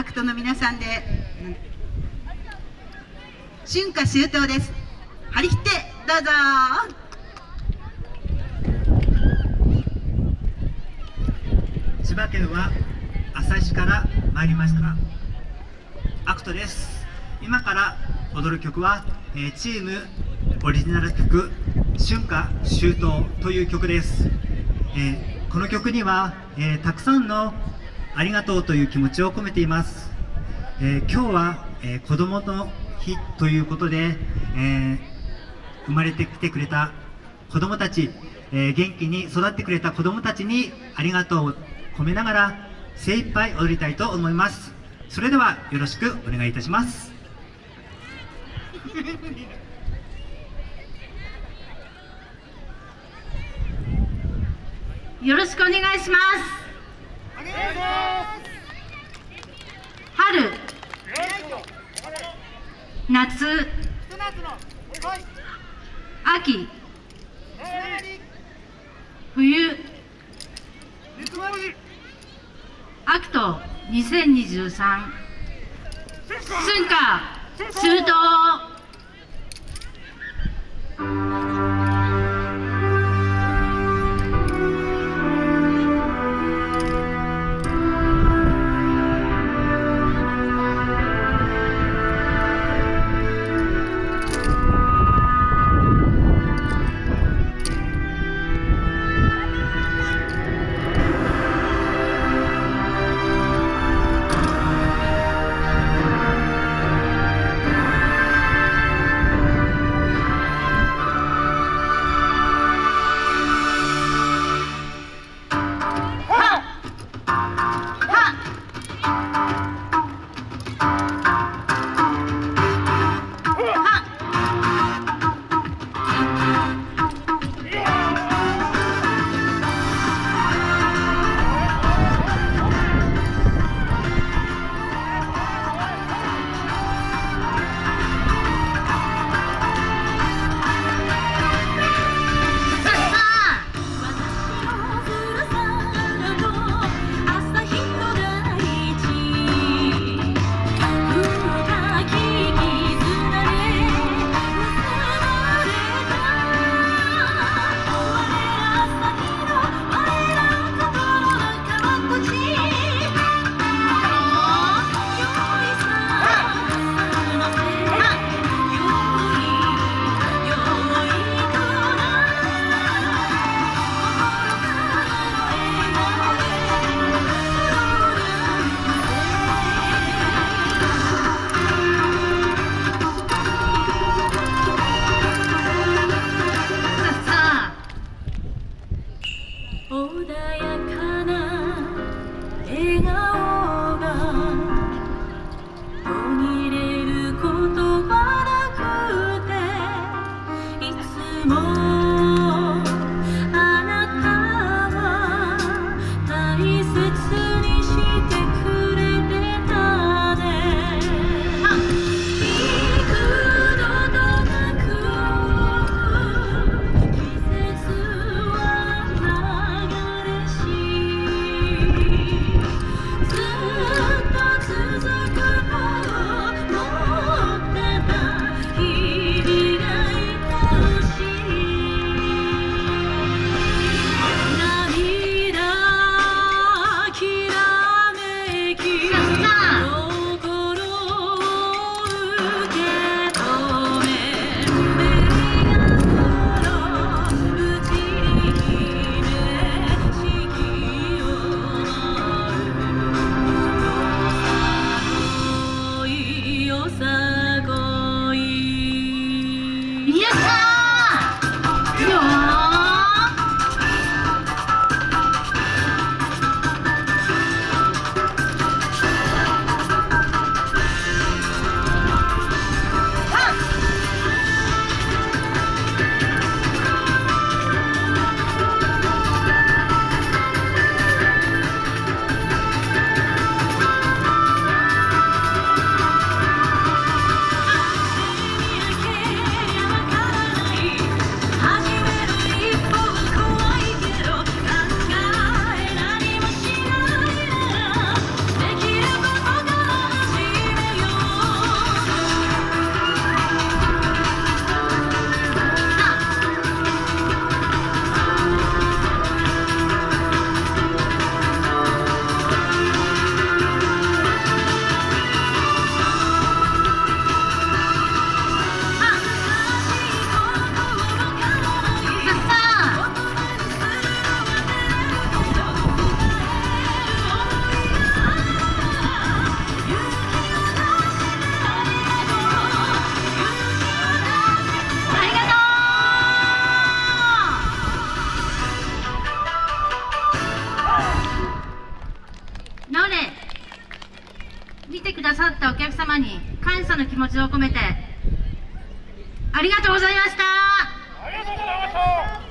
アクトの皆さんで。春夏秋冬です。張り切ってどうぞ。千葉県は旭市から参りました。アクトです。今から踊る曲は、えー、チームオリジナル曲「春夏秋冬」という曲です、えー、この曲には、えー、たくさんのありがとうという気持ちを込めています、え今日は、え子供の日ということで、え生まれてきてくれた子供たち、え元気に育ってくれた子供たちにありがとうを込めながら精一杯踊りたいと思います。それではよろしくお願いいたします。よろしくお願いします。春。夏。秋。冬。アクト2023春夏。秋冬。more high. 様に感謝の気持ちを込めてありがとうございました。ありがとうございました